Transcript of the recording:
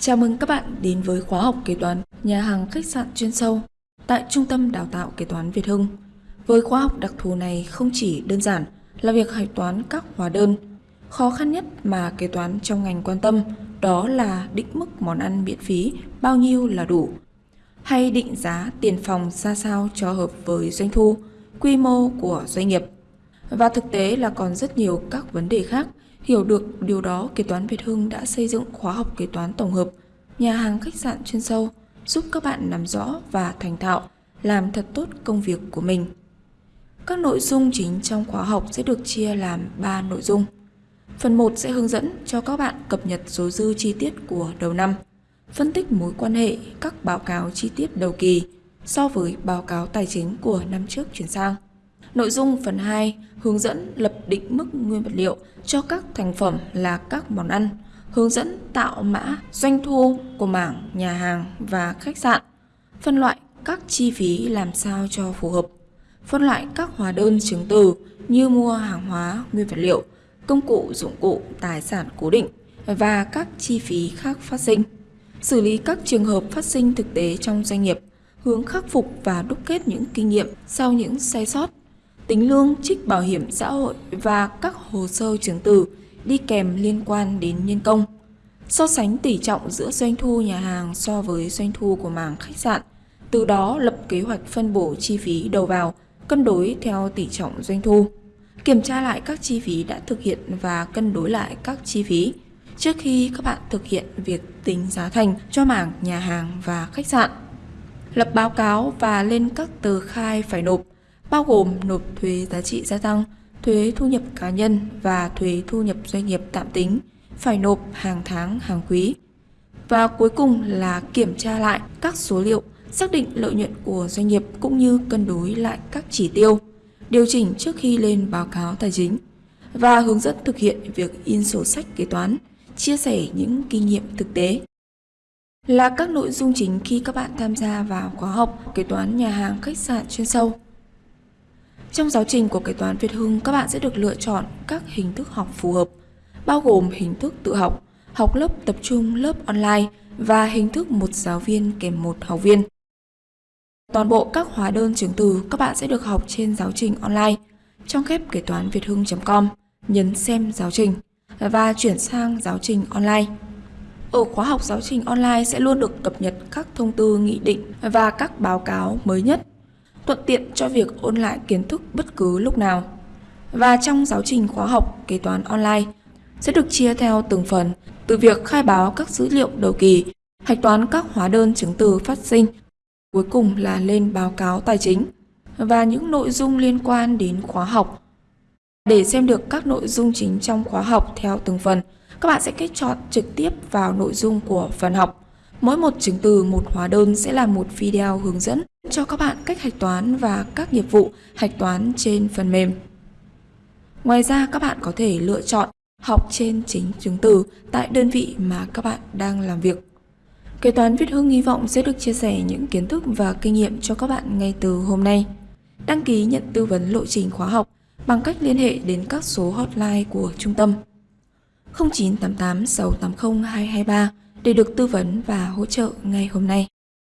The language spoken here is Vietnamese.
Chào mừng các bạn đến với khóa học kế toán nhà hàng khách sạn chuyên sâu tại Trung tâm Đào tạo Kế toán Việt Hưng. Với khóa học đặc thù này không chỉ đơn giản là việc hạch toán các hóa đơn, khó khăn nhất mà kế toán trong ngành quan tâm đó là định mức món ăn miễn phí bao nhiêu là đủ, hay định giá tiền phòng ra sao cho hợp với doanh thu, quy mô của doanh nghiệp. Và thực tế là còn rất nhiều các vấn đề khác Hiểu được điều đó, kế toán Việt Hưng đã xây dựng khóa học kế toán tổng hợp, nhà hàng khách sạn chuyên sâu, giúp các bạn nắm rõ và thành thạo, làm thật tốt công việc của mình. Các nội dung chính trong khóa học sẽ được chia làm 3 nội dung. Phần 1 sẽ hướng dẫn cho các bạn cập nhật số dư chi tiết của đầu năm, phân tích mối quan hệ các báo cáo chi tiết đầu kỳ so với báo cáo tài chính của năm trước chuyển sang. Nội dung phần 2 hướng dẫn lập định mức nguyên vật liệu cho các thành phẩm là các món ăn, hướng dẫn tạo mã doanh thu của mảng nhà hàng và khách sạn, phân loại các chi phí làm sao cho phù hợp, phân loại các hóa đơn chứng từ như mua hàng hóa, nguyên vật liệu, công cụ, dụng cụ, tài sản cố định và các chi phí khác phát sinh, xử lý các trường hợp phát sinh thực tế trong doanh nghiệp, hướng khắc phục và đúc kết những kinh nghiệm sau những sai sót tính lương, trích bảo hiểm xã hội và các hồ sơ chứng từ đi kèm liên quan đến nhân công. So sánh tỷ trọng giữa doanh thu nhà hàng so với doanh thu của mảng khách sạn, từ đó lập kế hoạch phân bổ chi phí đầu vào, cân đối theo tỷ trọng doanh thu. Kiểm tra lại các chi phí đã thực hiện và cân đối lại các chi phí trước khi các bạn thực hiện việc tính giá thành cho mảng nhà hàng và khách sạn. Lập báo cáo và lên các tờ khai phải nộp bao gồm nộp thuế giá trị gia tăng, thuế thu nhập cá nhân và thuế thu nhập doanh nghiệp tạm tính, phải nộp hàng tháng, hàng quý. Và cuối cùng là kiểm tra lại các số liệu, xác định lợi nhuận của doanh nghiệp cũng như cân đối lại các chỉ tiêu, điều chỉnh trước khi lên báo cáo tài chính và hướng dẫn thực hiện việc in sổ sách kế toán, chia sẻ những kinh nghiệm thực tế. Là các nội dung chính khi các bạn tham gia vào khóa học kế toán nhà hàng khách sạn chuyên sâu. Trong giáo trình của kế toán Việt Hưng, các bạn sẽ được lựa chọn các hình thức học phù hợp, bao gồm hình thức tự học, học lớp tập trung lớp online và hình thức một giáo viên kèm một học viên. Toàn bộ các hóa đơn chứng từ các bạn sẽ được học trên giáo trình online trong khép kế toán việt hưng.com, nhấn xem giáo trình và chuyển sang giáo trình online. Ở khóa học giáo trình online sẽ luôn được cập nhật các thông tư nghị định và các báo cáo mới nhất thuận tiện cho việc ôn lại kiến thức bất cứ lúc nào. Và trong giáo trình khóa học kế toán online sẽ được chia theo từng phần từ việc khai báo các dữ liệu đầu kỳ, hạch toán các hóa đơn chứng từ phát sinh, cuối cùng là lên báo cáo tài chính và những nội dung liên quan đến khóa học. Để xem được các nội dung chính trong khóa học theo từng phần, các bạn sẽ kết chọn trực tiếp vào nội dung của phần học. Mỗi một chứng từ, một hóa đơn sẽ là một video hướng dẫn cho các bạn cách hạch toán và các nghiệp vụ hạch toán trên phần mềm. Ngoài ra các bạn có thể lựa chọn học trên chính chứng từ tại đơn vị mà các bạn đang làm việc. Kế toán Việt Hưng hy vọng sẽ được chia sẻ những kiến thức và kinh nghiệm cho các bạn ngay từ hôm nay. Đăng ký nhận tư vấn lộ trình khóa học bằng cách liên hệ đến các số hotline của trung tâm 0988 680 223 để được tư vấn và hỗ trợ ngay hôm nay.